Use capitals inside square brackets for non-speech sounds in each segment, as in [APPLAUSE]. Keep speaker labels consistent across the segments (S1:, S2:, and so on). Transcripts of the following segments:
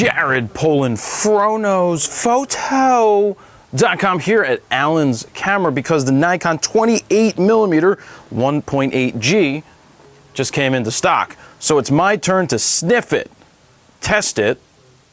S1: Jared Polin, FroKnowsPhoto.com here at Allen's Camera because the Nikon 28 millimeter 1.8G just came into stock. So it's my turn to sniff it, test it,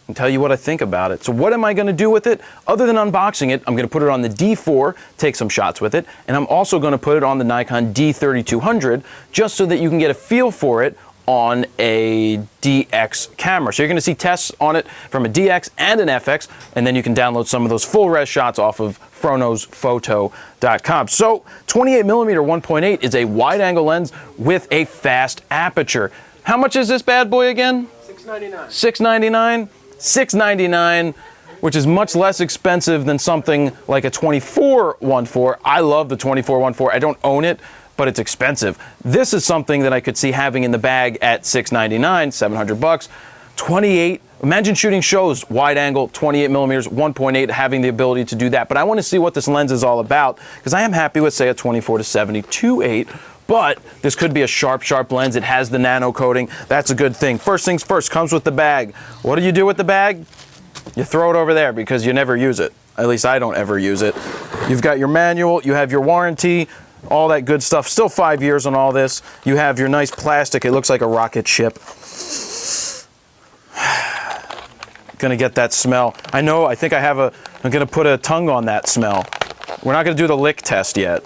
S1: and tell you what I think about it. So what am I going to do with it? Other than unboxing it, I'm going to put it on the D4, take some shots with it, and I'm also going to put it on the Nikon D3200 just so that you can get a feel for it on a DX camera. So you're going to see tests on it from a DX and an FX, and then you can download some of those full res shots off of froknowsphoto.com. So 28 millimeter 1.8 is a wide angle lens with a fast aperture. How much is this bad boy again?
S2: 699.
S1: 699 699 which is much less expensive than something like a 2414. I love the 2414. I don't own it, but it's expensive. This is something that I could see having in the bag at 699, 700 bucks. 28 Imagine shooting shows wide angle, 28 millimeters, 1.8, having the ability to do that. But I want to see what this lens is all about because I am happy with, say, a 24 to 70 2.8. But this could be a sharp, sharp lens. It has the nano coating. That's a good thing. First things first, comes with the bag. What do you do with the bag? You throw it over there because you never use it. At least I don't ever use it. You've got your manual, you have your warranty, all that good stuff. Still five years on all this. You have your nice plastic. It looks like a rocket ship. [SIGHS] gonna get that smell. I know, I think I have a, I'm gonna put a tongue on that smell. We're not gonna do the lick test yet.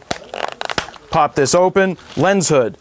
S1: Pop this open, lens hood.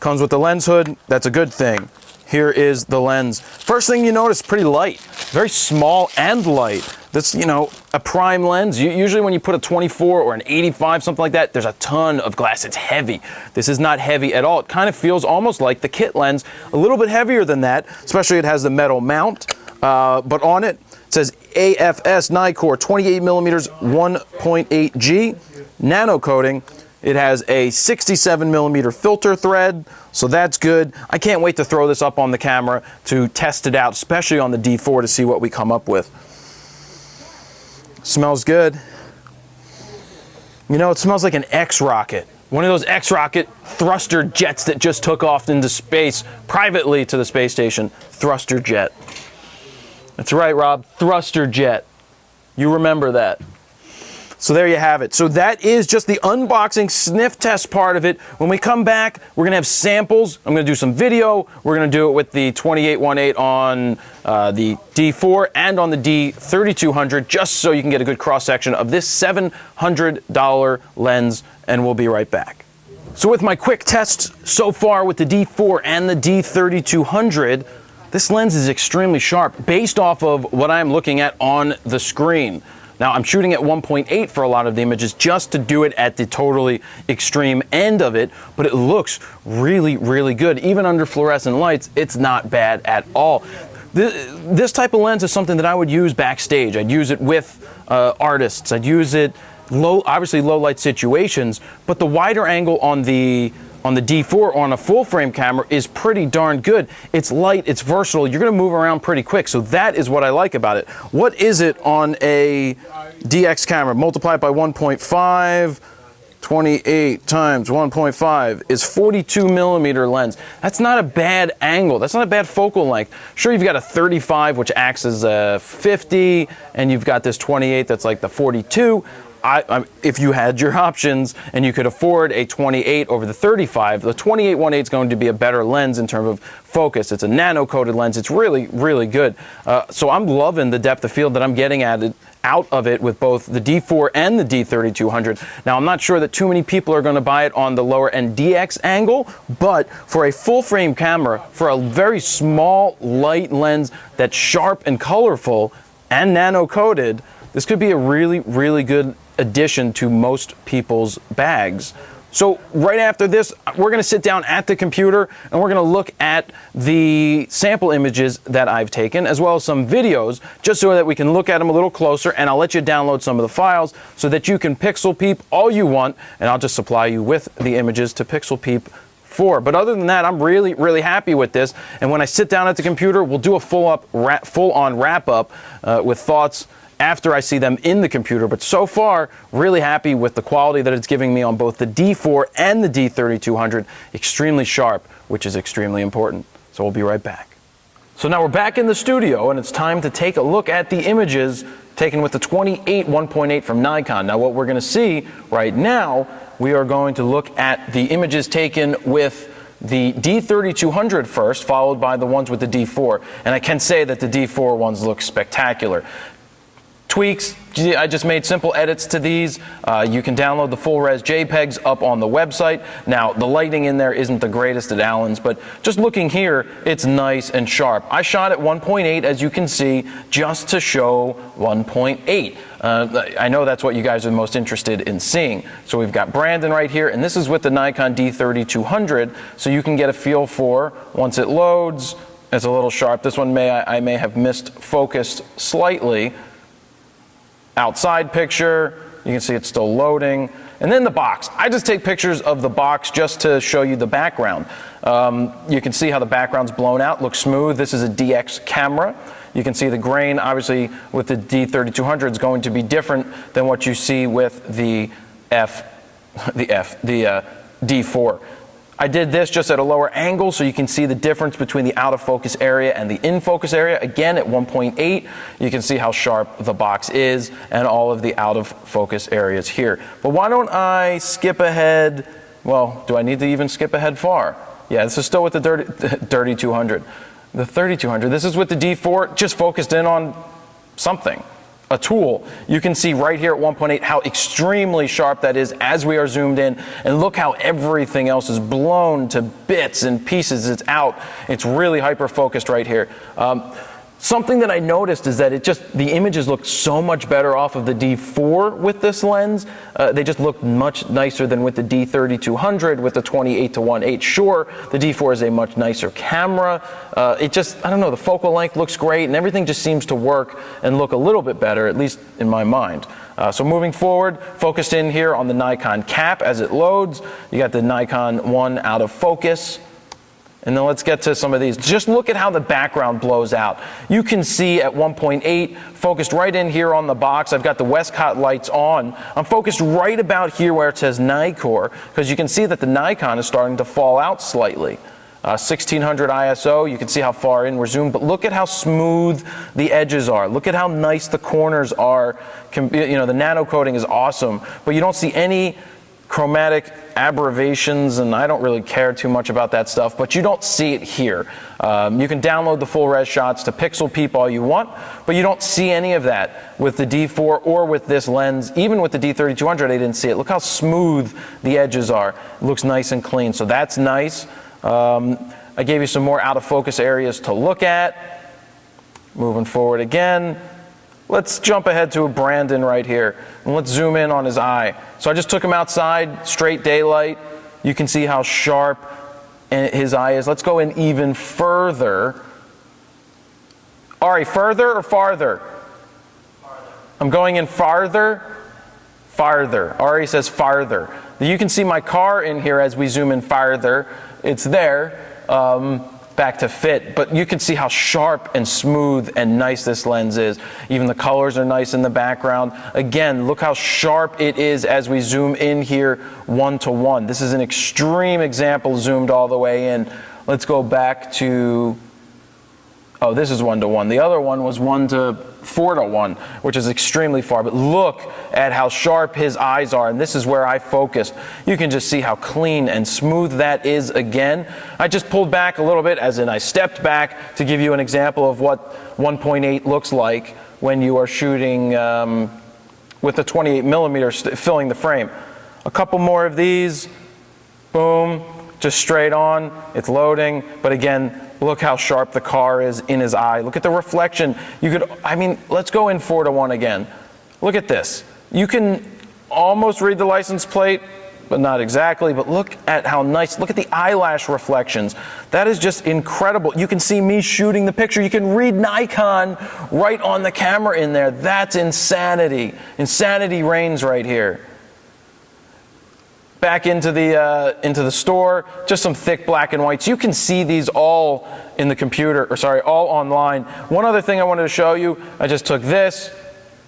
S1: Comes with the lens hood, that's a good thing. Here is the lens. First thing you notice, pretty light. Very small and light. That's, you know, a prime lens. usually when you put a 24 or an 85, something like that, there's a ton of glass. It's heavy. This is not heavy at all. It kind of feels almost like the kit lens, a little bit heavier than that, especially it has the metal mount. Uh, but on it, it says AFS Nikkor 28 millimeters 1.8G nano coating. It has a 67 millimeter filter thread, so that's good. I can't wait to throw this up on the camera to test it out, especially on the D4 to see what we come up with. Smells good. You know, it smells like an X-Rocket. One of those X-Rocket thruster jets that just took off into space privately to the space station. Thruster jet. That's right, Rob. Thruster jet. You remember that. So there you have it. So that is just the unboxing sniff test part of it. When we come back, we're gonna have samples. I'm gonna do some video. We're gonna do it with the 2818 on uh, the D4 and on the D3200, just so you can get a good cross section of this $700 lens, and we'll be right back. So with my quick tests so far with the D4 and the D3200, this lens is extremely sharp based off of what I'm looking at on the screen. Now I'm shooting at 1.8 for a lot of the images just to do it at the totally extreme end of it, but it looks really, really good. Even under fluorescent lights, it's not bad at all. This type of lens is something that I would use backstage. I'd use it with uh, artists. I'd use it low, obviously low light situations, but the wider angle on the on the D4 on a full frame camera is pretty darn good. It's light, it's versatile, you're gonna move around pretty quick. So that is what I like about it. What is it on a DX camera? Multiply it by 1.5, 28 times 1.5 is 42 millimeter lens. That's not a bad angle. That's not a bad focal length. Sure, you've got a 35, which acts as a 50, and you've got this 28 that's like the 42. I, I, if you had your [LAUGHS] options and you could afford a 28 over the 35, the 28-18 is going to be a better lens in terms of focus. It's a nano-coated lens. It's really, really good. Uh, so I'm loving the depth of field that I'm getting at it, out of it with both the D4 and the D3200. Now, I'm not sure that too many people are going to buy it on the lower end DX angle, but for a full frame camera, for a very small, light lens that's sharp and colorful and nano-coated, this could be a really, really good addition to most people's bags. So right after this, we're gonna sit down at the computer and we're gonna look at the sample images that I've taken, as well as some videos, just so that we can look at them a little closer and I'll let you download some of the files so that you can pixel peep all you want and I'll just supply you with the images to pixel peep for. But other than that, I'm really, really happy with this. And when I sit down at the computer, we'll do a full up, full on wrap up uh, with thoughts after I see them in the computer. But so far, really happy with the quality that it's giving me on both the D4 and the D3200. Extremely sharp, which is extremely important. So we'll be right back. So now we're back in the studio and it's time to take a look at the images taken with the 28 1.8 from Nikon. Now what we're going to see right now, we are going to look at the images taken with the D3200 first, followed by the ones with the D4. And I can say that the D4 ones look spectacular tweaks. I just made simple edits to these. Uh, you can download the full res JPEGs up on the website. Now, the lighting in there isn't the greatest at Allen's, but just looking here, it's nice and sharp. I shot at 1.8, as you can see, just to show 1.8. Uh, I know that's what you guys are most interested in seeing. So we've got Brandon right here, and this is with the Nikon D3200, so you can get a feel for, once it loads, it's a little sharp. This one may I, I may have missed focused slightly, outside picture. You can see it's still loading. And then the box. I just take pictures of the box just to show you the background. Um, you can see how the background's blown out, looks smooth. This is a DX camera. You can see the grain, obviously, with the D3200 is going to be different than what you see with the F, [LAUGHS] the F, the uh, D4. I did this just at a lower angle so you can see the difference between the out of focus area and the in focus area. Again, at 1.8, you can see how sharp the box is and all of the out of focus areas here. But why don't I skip ahead? Well, do I need to even skip ahead far? Yeah, this is still with the dirty, [LAUGHS] dirty 200. The 3200, this is with the D4, just focused in on something a tool, you can see right here at 1.8 how extremely sharp that is as we are zoomed in. And look how everything else is blown to bits and pieces. It's out. It's really hyper focused right here. Um, Something that I noticed is that it just, the images look so much better off of the D4 with this lens. Uh, they just look much nicer than with the D3200 with the 28 to 1.8. Sure, the D4 is a much nicer camera. Uh, it just, I don't know, the focal length looks great and everything just seems to work and look a little bit better, at least in my mind. Uh, so moving forward, focused in here on the Nikon cap as it loads. You got the Nikon 1 out of focus. And then let's get to some of these. Just look at how the background blows out. You can see at 1.8, focused right in here on the box, I've got the Westcott lights on. I'm focused right about here where it says Nikkor, because you can see that the Nikon is starting to fall out slightly. Uh, 1600 ISO, you can see how far in we're zoomed, but look at how smooth the edges are. Look at how nice the corners are. You know, the nano coating is awesome, but you don't see any chromatic aberrations, and I don't really care too much about that stuff, but you don't see it here. Um, you can download the full res shots to pixel peep all you want, but you don't see any of that with the D4 or with this lens. Even with the D3200, I didn't see it. Look how smooth the edges are. It looks nice and clean, so that's nice. Um, I gave you some more out of focus areas to look at. Moving forward again. Let's jump ahead to a Brandon right here, and let's zoom in on his eye. So I just took him outside, straight daylight. You can see how sharp his eye is. Let's go in even further. Ari, further or farther? farther? I'm going in farther, farther. Ari says farther. You can see my car in here as we zoom in farther. It's there. Um, back to fit, but you can see how sharp and smooth and nice this lens is. Even the colors are nice in the background. Again, look how sharp it is as we zoom in here one to one. This is an extreme example zoomed all the way in. Let's go back to Oh, this is one to one. The other one was one to four to one, which is extremely far. But look at how sharp his eyes are. And this is where I focused. You can just see how clean and smooth that is again. I just pulled back a little bit, as in I stepped back to give you an example of what 1.8 looks like when you are shooting um, with the 28 millimeter filling the frame. A couple more of these. Boom. Just straight on. It's loading. But again, Look how sharp the car is in his eye. Look at the reflection. You could, I mean, let's go in four to one again. Look at this. You can almost read the license plate, but not exactly. But look at how nice, look at the eyelash reflections. That is just incredible. You can see me shooting the picture. You can read Nikon right on the camera in there. That's insanity. Insanity reigns right here back into the, uh, into the store, just some thick black and whites. You can see these all in the computer, or sorry, all online. One other thing I wanted to show you, I just took this,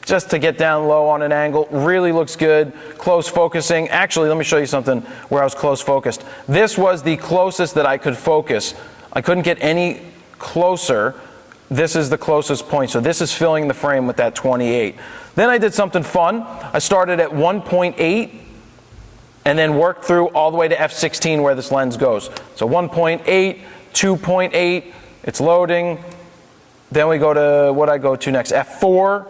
S1: just to get down low on an angle. Really looks good. Close focusing. Actually, let me show you something where I was close focused. This was the closest that I could focus. I couldn't get any closer, this is the closest point. So this is filling the frame with that 28. Then I did something fun. I started at 1.8 and then work through all the way to f16 where this lens goes. So 1.8, 2.8, it's loading. Then we go to what I go to next, f4,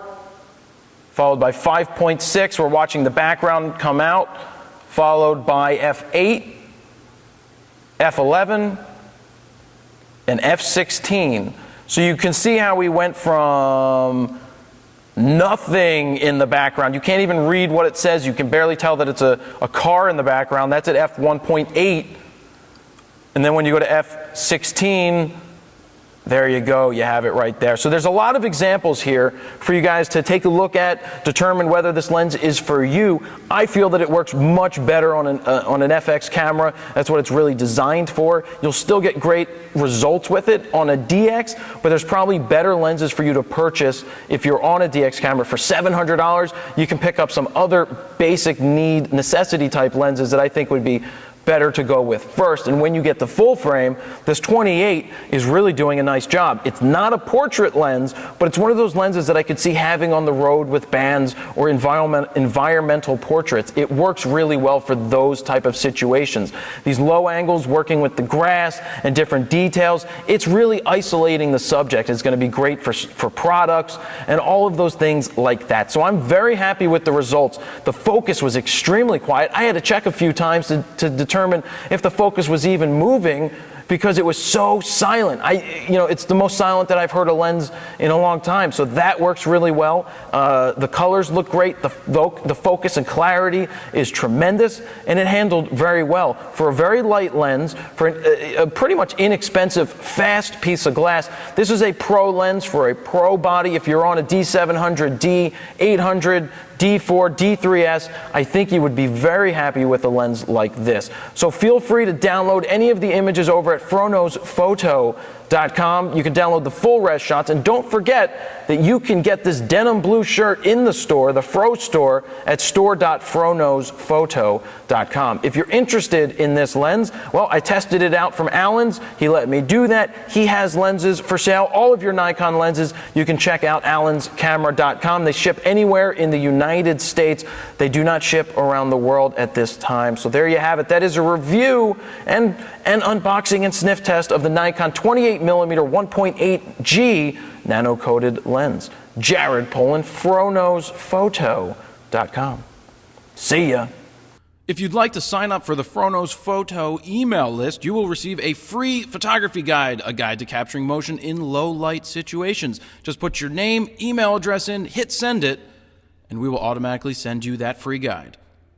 S1: followed by 5.6. We're watching the background come out, followed by f8, f11, and f16. So you can see how we went from nothing in the background. You can't even read what it says. You can barely tell that it's a, a car in the background. That's at f1.8. And then when you go to f16, there you go, you have it right there. So there's a lot of examples here for you guys to take a look at, determine whether this lens is for you. I feel that it works much better on an, uh, on an FX camera. That's what it's really designed for. You'll still get great results with it on a DX, but there's probably better lenses for you to purchase if you're on a DX camera. For $700, you can pick up some other basic need, necessity type lenses that I think would be better to go with first. And when you get the full frame, this 28 is really doing a nice job. It's not a portrait lens, but it's one of those lenses that I could see having on the road with bands or environment, environmental portraits. It works really well for those type of situations. These low angles working with the grass and different details, it's really isolating the subject. It's going to be great for, for products and all of those things like that. So I'm very happy with the results. The focus was extremely quiet. I had to check a few times to, to determine determine if the focus was even moving because it was so silent. I, you know, it's the most silent that I've heard a lens in a long time. So that works really well. Uh, the colors look great. The, the focus and clarity is tremendous, and it handled very well for a very light lens for a, a pretty much inexpensive, fast piece of glass. This is a pro lens for a pro body. If you're on a D700, D800, D4, D3S, I think you would be very happy with a lens like this. So feel free to download any of the images over at froknowsphoto.com. You can download the full res shots. And don't forget that you can get this denim blue shirt in the store, the Fro store, at store.froknowsphoto.com. If you're interested in this lens, well, I tested it out from Allen's. He let me do that. He has lenses for sale. All of your Nikon lenses, you can check out allenscamera.com. They ship anywhere in the United States. They do not ship around the world at this time. So there you have it. That is a review and an unboxing and sniff test of the Nikon 28mm 1.8G nano-coated lens. Jared Polin, froknowsphoto.com. See ya.
S2: If you'd like to sign up for the Fro Knows Photo email list, you will receive a free photography guide, a guide to capturing motion in low light situations. Just put your name, email address in, hit send it, and we will automatically send you that free guide.